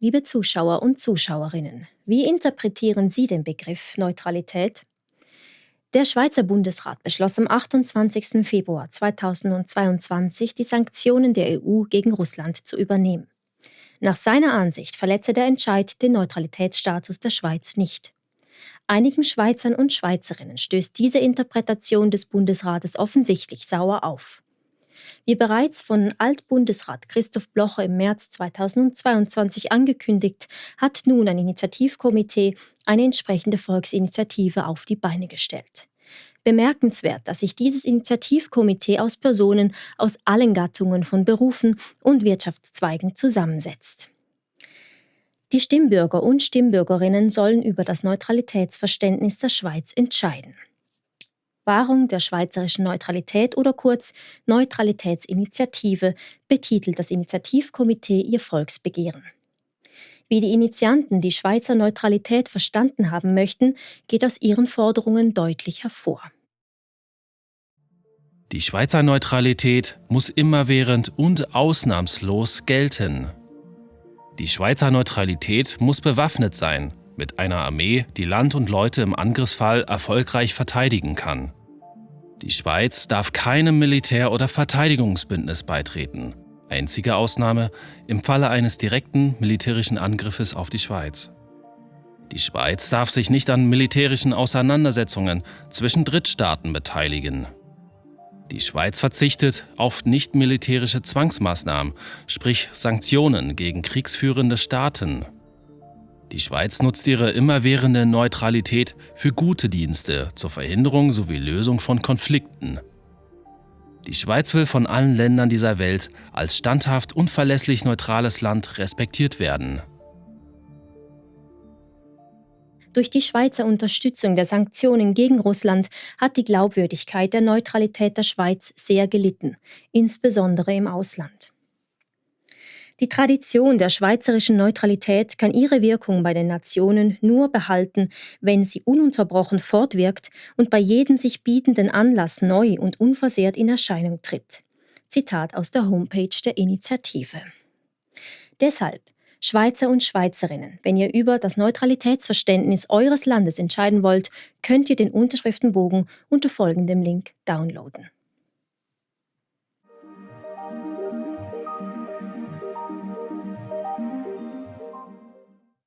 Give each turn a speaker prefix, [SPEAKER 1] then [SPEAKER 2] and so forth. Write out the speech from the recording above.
[SPEAKER 1] Liebe Zuschauer und Zuschauerinnen, wie interpretieren Sie den Begriff Neutralität? Der Schweizer Bundesrat beschloss am 28. Februar 2022, die Sanktionen der EU gegen Russland zu übernehmen. Nach seiner Ansicht verletze der Entscheid den Neutralitätsstatus der Schweiz nicht. Einigen Schweizern und Schweizerinnen stößt diese Interpretation des Bundesrates offensichtlich sauer auf. Wie bereits von Altbundesrat Christoph Blocher im März 2022 angekündigt, hat nun ein Initiativkomitee eine entsprechende Volksinitiative auf die Beine gestellt. Bemerkenswert, dass sich dieses Initiativkomitee aus Personen aus allen Gattungen von Berufen und Wirtschaftszweigen zusammensetzt. Die Stimmbürger und Stimmbürgerinnen sollen über das Neutralitätsverständnis der Schweiz entscheiden. Wahrung der schweizerischen Neutralität oder kurz Neutralitätsinitiative betitelt das Initiativkomitee ihr Volksbegehren. Wie die Initianten die Schweizer Neutralität verstanden haben möchten, geht aus ihren Forderungen deutlich hervor.
[SPEAKER 2] Die Schweizer Neutralität muss immerwährend und ausnahmslos gelten. Die Schweizer Neutralität muss bewaffnet sein, mit einer Armee, die Land und Leute im Angriffsfall erfolgreich verteidigen kann. Die Schweiz darf keinem Militär- oder Verteidigungsbündnis beitreten. Einzige Ausnahme im Falle eines direkten militärischen Angriffes auf die Schweiz. Die Schweiz darf sich nicht an militärischen Auseinandersetzungen zwischen Drittstaaten beteiligen. Die Schweiz verzichtet auf nicht-militärische Zwangsmaßnahmen, sprich Sanktionen gegen kriegsführende Staaten. Die Schweiz nutzt ihre immerwährende Neutralität für gute Dienste zur Verhinderung sowie Lösung von Konflikten. Die Schweiz will von allen Ländern dieser Welt als standhaft und verlässlich neutrales Land respektiert werden.
[SPEAKER 1] Durch die Schweizer Unterstützung der Sanktionen gegen Russland hat die Glaubwürdigkeit der Neutralität der Schweiz sehr gelitten, insbesondere im Ausland. Die Tradition der schweizerischen Neutralität kann ihre Wirkung bei den Nationen nur behalten, wenn sie ununterbrochen fortwirkt und bei jedem sich bietenden Anlass neu und unversehrt in Erscheinung tritt. Zitat aus der Homepage der Initiative. Deshalb, Schweizer und Schweizerinnen, wenn ihr über das Neutralitätsverständnis eures Landes entscheiden wollt, könnt ihr den Unterschriftenbogen unter folgendem Link downloaden.